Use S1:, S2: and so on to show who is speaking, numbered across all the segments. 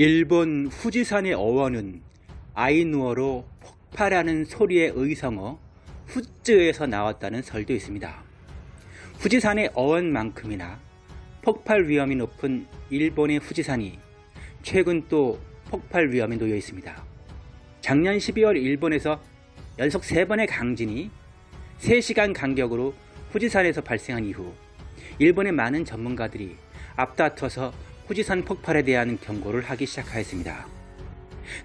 S1: 일본 후지산의 어원은 아이누어로 폭발하는 소리의 의성어 후쯔에서 나왔다는 설도 있습니다. 후지산의 어원만큼이나 폭발 위험이 높은 일본의 후지산이 최근 또 폭발 위험에 놓여 있습니다. 작년 12월 일본에서 연속 3번의 강진이 3시간 간격으로 후지산에서 발생한 이후 일본의 많은 전문가들이 앞다퉈서 후지산 폭발에 대한 경고를 하기 시작하였습니다.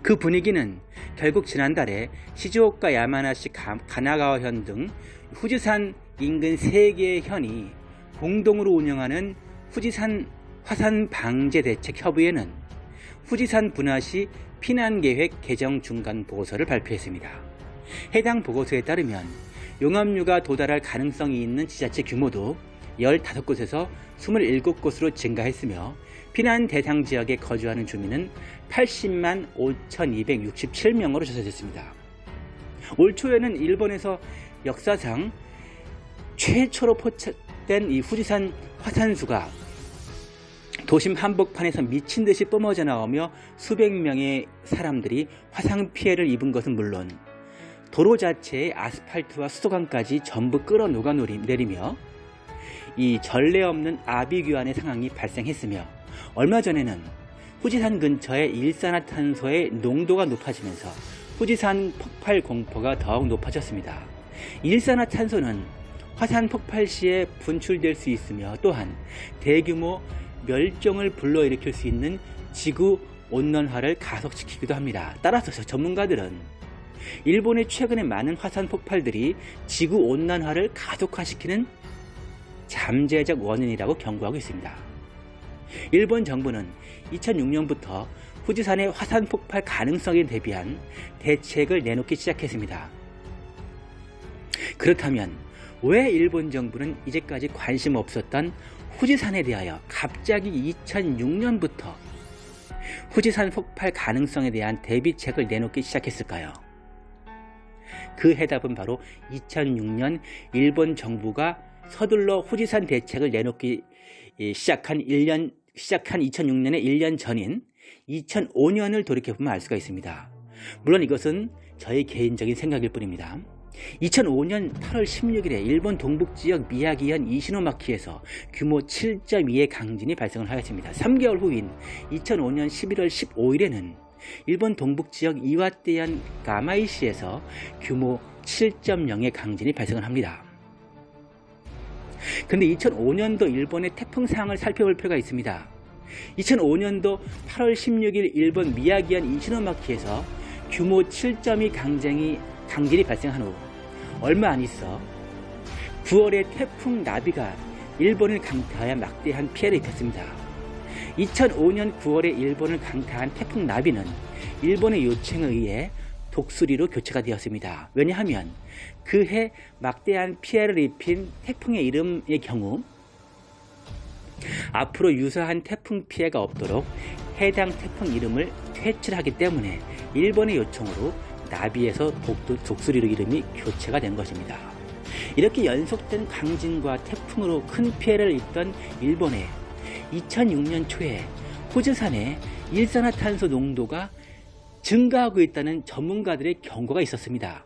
S1: 그 분위기는 결국 지난달에 시즈오카 야마나시 가나가와현 등 후지산 인근 3개의 현이 공동으로 운영하는 후지산 화산 방제 대책 협의회는 후지산 분화 시 피난계획 개정 중간 보고서를 발표했습니다. 해당 보고서에 따르면 용암류가 도달할 가능성이 있는 지자체 규모도 15곳에서 27곳으로 증가했으며 피난 대상 지역에 거주하는 주민은 80만 5,267명으로 조사됐습니다. 올 초에는 일본에서 역사상 최초로 포착된 이 후지산 화산수가 도심 한복판에서 미친 듯이 뿜어져 나오며 수백 명의 사람들이 화상 피해를 입은 것은 물론 도로 자체의 아스팔트와 수도관까지 전부 끌어 녹아 내리며 이 전례 없는 아비규환의 상황이 발생했으며 얼마 전에는 후지산 근처의 일산화탄소의 농도가 높아지면서 후지산 폭발 공포가 더욱 높아졌습니다. 일산화탄소는 화산 폭발 시에 분출될 수 있으며 또한 대규모 멸종을 불러일으킬 수 있는 지구 온난화를 가속시키기도 합니다. 따라서 전문가들은 일본의 최근의 많은 화산 폭발들이 지구 온난화를 가속화시키는 잠재적 원인이라고 경고하고 있습니다. 일본 정부는 2006년부터 후지산의 화산 폭발 가능성에 대비한 대책을 내놓기 시작했습니다. 그렇다면 왜 일본 정부는 이제까지 관심 없었던 후지산에 대하여 갑자기 2006년부터 후지산 폭발 가능성에 대한 대비책을 내놓기 시작했을까요? 그 해답은 바로 2006년 일본 정부가 서둘러 후지산 대책을 내놓기 시작한 1년 시작한 2006년의 1년 전인 2005년을 돌이켜보면 알 수가 있습니다. 물론 이것은 저의 개인적인 생각일 뿐입니다. 2005년 8월 16일에 일본 동북지역 미야기현 이시노마키에서 규모 7.2의 강진이 발생을 하였습니다. 3개월 후인 2005년 11월 15일에는 일본 동북지역 이와떼현 가마이시에서 규모 7.0의 강진이 발생을 합니다. 근데 2005년도 일본의 태풍 상황을 살펴볼 필요가 있습니다. 2005년도 8월 16일 일본 미야기현 이시노마키에서 규모 7.2 강쟁이, 강진이 발생한 후 얼마 안 있어 9월에 태풍 나비가 일본을 강타하여 막대한 피해를 입혔습니다. 2005년 9월에 일본을 강타한 태풍 나비는 일본의 요청에 의해 독수리로 교체가 되었습니다. 왜냐하면 그해 막대한 피해를 입힌 태풍의 이름의 경우 앞으로 유사한 태풍 피해가 없도록 해당 태풍 이름을 퇴출 하기 때문에 일본의 요청으로 나비에서 독수리로 이름이 교체가 된 것입니다. 이렇게 연속된 강진과 태풍으로 큰 피해를 입던 일본에 2006년 초에 호주산의 일산화탄소 농도가 증가하고 있다는 전문가들의 경고가 있었습니다.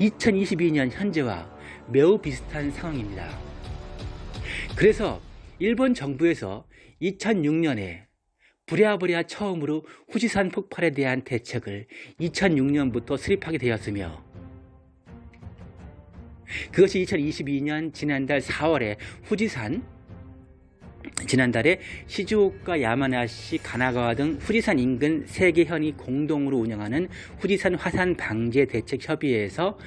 S1: 2022년 현재와 매우 비슷한 상황입니다. 그래서 일본 정부에서 2006년에 부랴부랴 처음으로 후지산 폭발에 대한 대책을 2006년부터 수립하게 되었으며 그것이 2022년 지난달 4월에 후지산 지난달에 시즈오카, 야마나시, 가나가와 등 후지산 인근 3개 현이 공동으로 운영하는 후지산 화산 방제 대책 협의회에서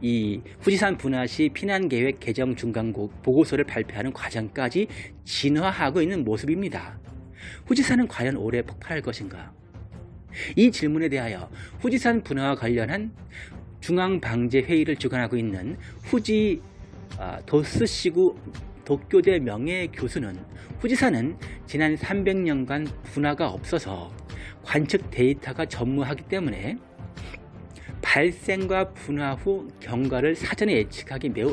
S1: 이 후지산 분화 시 피난 계획 개정 중간 보고서를 발표하는 과정까지 진화하고 있는 모습입니다. 후지산은 과연 올해 폭발할 것인가? 이 질문에 대하여 후지산 분화와 관련한 중앙방제 회의를 주관하고 있는 후지 아, 도스시구 도쿄대 명예교수는 후지산은 지난 300년간 분화가 없어서 관측 데이터가 전무하기 때문에 발생과 분화 후 경과를 사전에 예측하기 매우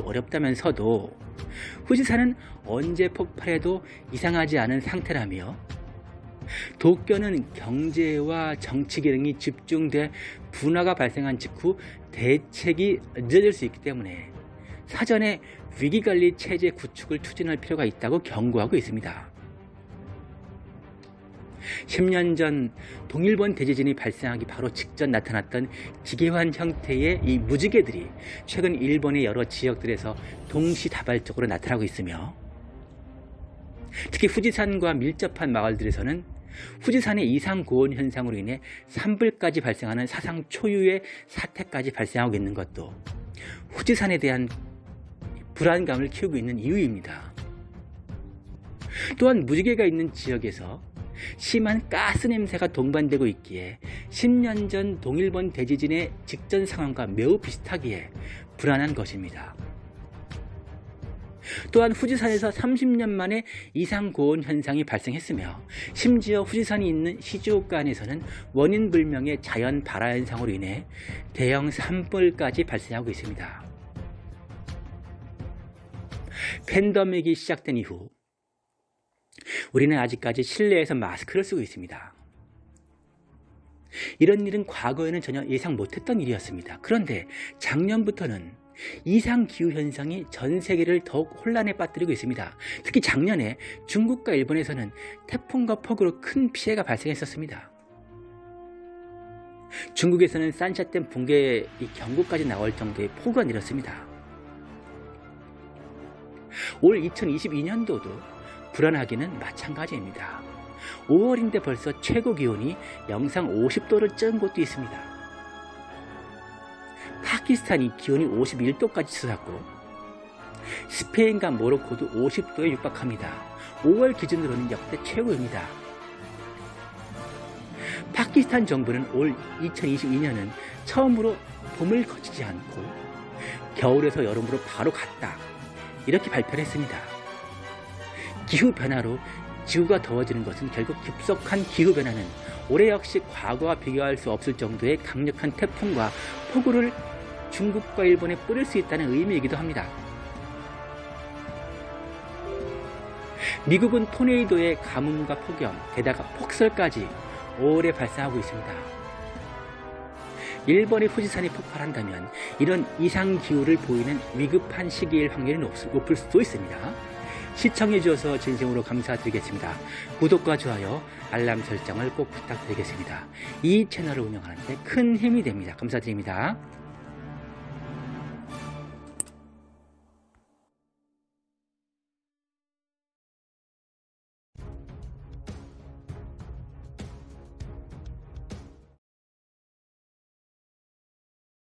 S1: 도쿄는 경제와 정치 기능이 집중돼 분화가 발생한 직후 대책이 늦어질 수 있기 때문에 사전에 위기관리 체제 구축을 추진할 필요가 있다고 경고하고 있습니다. 10년 전 동일본 대지진이 발생하기 바로 직전 나타났던 기계환 형태의 이 무지개들이 최근 일본의 여러 지역들에서 동시다발적으로 나타나고 있으며 특히 후지산과 밀접한 마을들에서는 후지산의 이상 고온 현상으로 인해 산불까지 발생하는 사상 초유의 사태까지 발생하고 있는 것도 후지산에 대한 불안감을 키우고 있는 이유입니다. 또한 무지개가 있는 지역에서 심한 가스 냄새가 동반되고 있기에 10년 전 동일본 대지진의 직전 상황과 매우 비슷하기에 불안한 것입니다. 또한 후지산에서 30년 만에 이상 고온 현상이 발생했으며 심지어 후지산이 있는 시즈오카현에서는 원인 불명의 자연 발화 현상으로 인해 대형 산불까지 발생하고 있습니다. 팬데믹이 시작된 이후 우리는 아직까지 실내에서 마스크를 쓰고 있습니다. 이런 일은 과거에는 전혀 예상 못했던 일이었습니다. 그런데 작년부터는 이상 기후 현상이 전 세계를 더욱 혼란에 빠뜨리고 있습니다. 특히 작년에 중국과 일본에서는 태풍과 폭우로 큰 피해가 발생했었습니다. 중국에서는 산샤댐 붕괴 경고까지 나올 정도의 폭우가 내렸습니다. 올 2022년도도 불안하기는 마찬가지입니다. 5월인데 벌써 최고 기온이 영상 50도를 쩐 곳도 있습니다. 파키스탄이 기온이 51도까지 치솟았고 스페인과 모로코도 50도에 육박합니다. 5월 기준으로는 역대 최고입니다. 파키스탄 정부는 올 2022년은 처음으로 봄을 거치지 않고 겨울에서 여름으로 바로 갔다. 이렇게 발표를 했습니다. 기후변화로 지구가 더워지는 것은 결국 급속한 기후변화는 올해 역시 과거와 비교할 수 없을 정도의 강력한 태풍과 폭우를 중국과 일본에 뿌릴 수 있다는 의미이기도 합니다. 미국은 토네이도의 가뭄과 폭염, 게다가 폭설까지 오래 발생하고 있습니다. 일본의 후지산이 폭발한다면 이런 이상기후를 보이는 위급한 시기일 확률이 높을 수도 있습니다. 시청해주셔서 진심으로 감사드리겠습니다. 구독과 좋아요, 알람 설정을 꼭 부탁드리겠습니다. 이 채널을 운영하는 데 큰 힘이 됩니다. 감사드립니다.